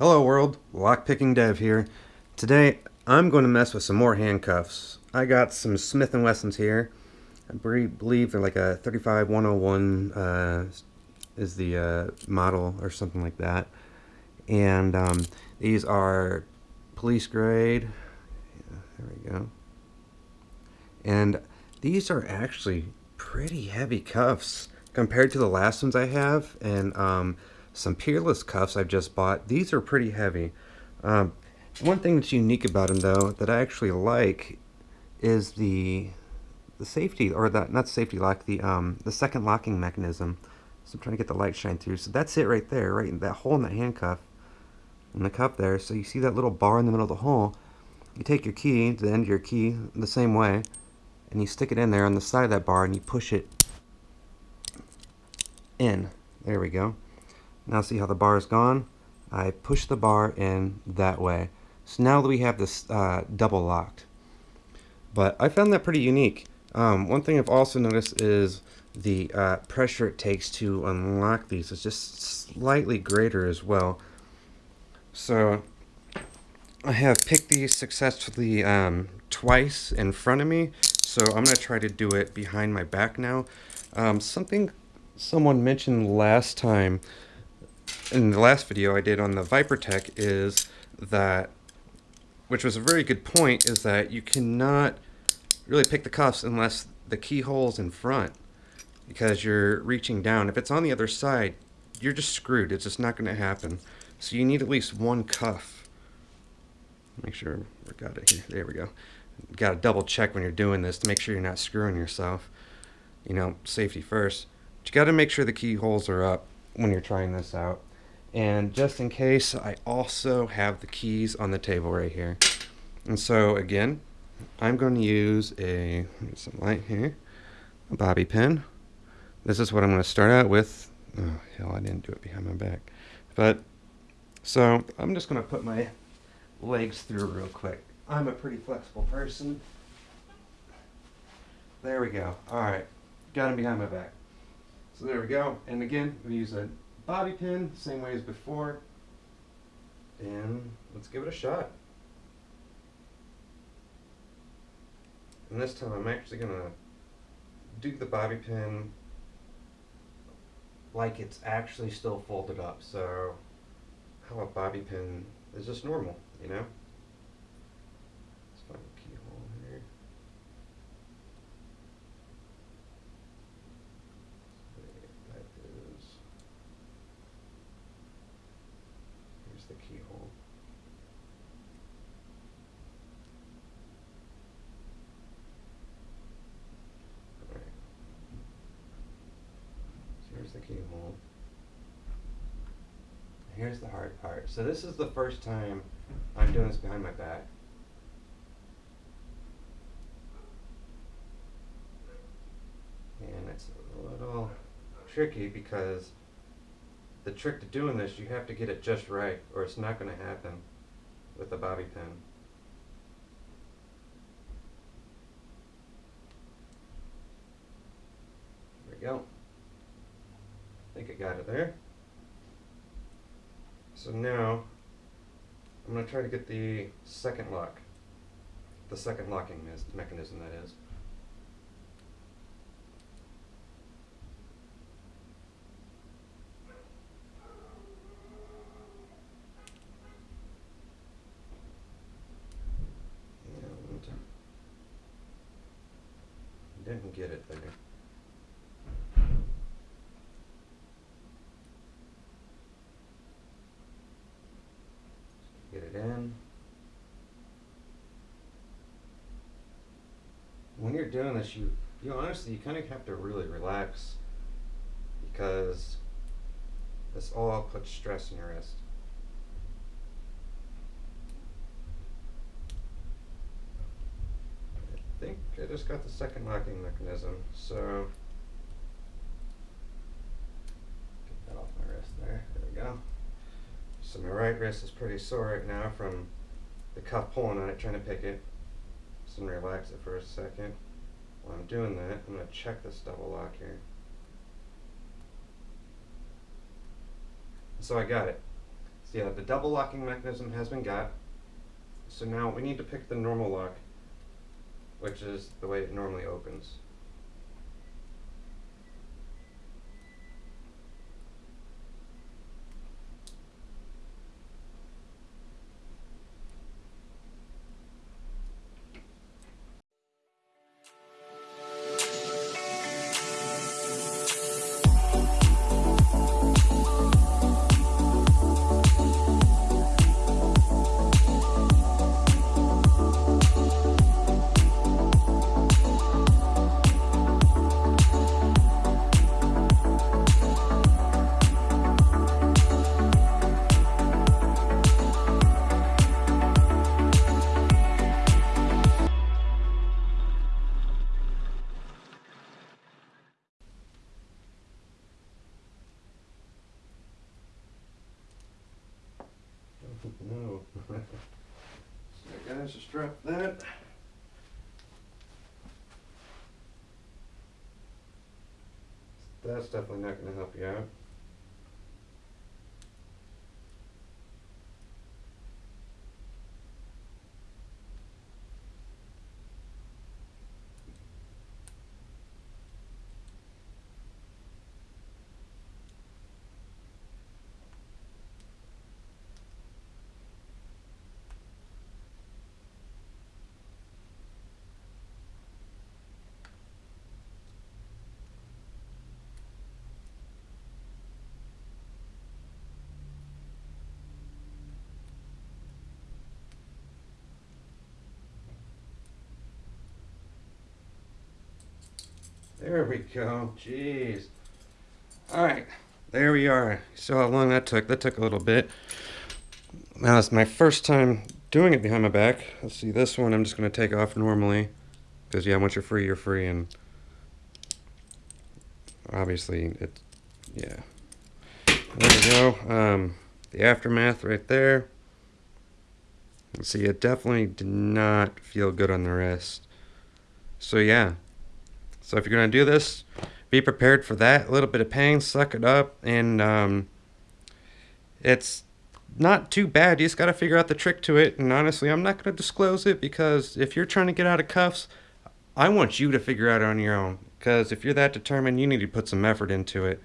Hello world, Lockpicking Dev here. Today I'm going to mess with some more handcuffs. I got some Smith & Wessons here. I believe they're like a 35101 uh, is the uh, model or something like that. And um, these are police grade. Yeah, there we go. And these are actually pretty heavy cuffs compared to the last ones I have. And um, some Peerless cuffs I've just bought. These are pretty heavy. Um, one thing that's unique about them though that I actually like is the the safety or that not safety lock the um the second locking mechanism. So I'm trying to get the light shine through. So that's it right there, right in that hole in that handcuff in the cup there. So you see that little bar in the middle of the hole. You take your key, the end of your key, the same way, and you stick it in there on the side of that bar and you push it in. There we go. Now see how the bar is gone? I push the bar in that way. So now that we have this uh, double locked. But I found that pretty unique. Um, one thing I've also noticed is the uh, pressure it takes to unlock these is just slightly greater as well. So I have picked these successfully um, twice in front of me. So I'm going to try to do it behind my back now. Um, something someone mentioned last time in the last video I did on the Vipertek is that, which was a very good point, is that you cannot really pick the cuffs unless the keyhole's in front because you're reaching down. If it's on the other side, you're just screwed. It's just not going to happen. So you need at least one cuff. Make sure we got it here. There we go. Got to double check when you're doing this to make sure you're not screwing yourself. You know, safety first. But you got to make sure the keyholes are up when you're trying this out. And just in case, I also have the keys on the table right here. And so again, I'm going to use a, some light here, a bobby pin. This is what I'm going to start out with. Oh, hell, I didn't do it behind my back. But, so I'm just going to put my legs through real quick. I'm a pretty flexible person. There we go. All right. Got him behind my back. So there we go. And again, we use a bobby pin, same way as before. And let's give it a shot. And this time I'm actually going to do the bobby pin like it's actually still folded up. So how a bobby pin is just normal, you know? Keyhole. Here's the keyhole. Here's the hard part. So this is the first time I'm doing this behind my back. And it's a little tricky because the trick to doing this, you have to get it just right, or it's not going to happen with the bobby pin. There we go. I think I got it there. So now, I'm going to try to get the second lock, the second locking mechanism that is. Didn't get it there. Get it in. When you're doing this, you, you honestly, you kind of have to really relax because this all puts stress on your wrist. think I just got the second locking mechanism, so get that off my wrist there. There we go. So my right wrist is pretty sore right now from the cuff pulling on it, trying to pick it. I'm gonna relax it for a second. While I'm doing that, I'm gonna check this double lock here. So I got it. So yeah, the double locking mechanism has been got. So now we need to pick the normal lock, which is the way it normally opens. Just drop that. That's definitely not going to help you out. There we go. Jeez. Alright. There we are. So how long that took? That took a little bit. Now it's my first time doing it behind my back. Let's see this one I'm just going to take off normally. Because yeah, once you're free, you're free. And obviously, it, yeah. There we go. Um, the aftermath right there. See, it definitely did not feel good on the wrist. So yeah, so if you're going to do this, be prepared for that. A little bit of pain, suck it up, and um, it's not too bad. You just got to figure out the trick to it. And honestly, I'm not going to disclose it because if you're trying to get out of cuffs, I want you to figure out on your own. Because if you're that determined, you need to put some effort into it.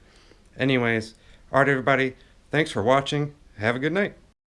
Anyways, alright everybody, thanks for watching. Have a good night.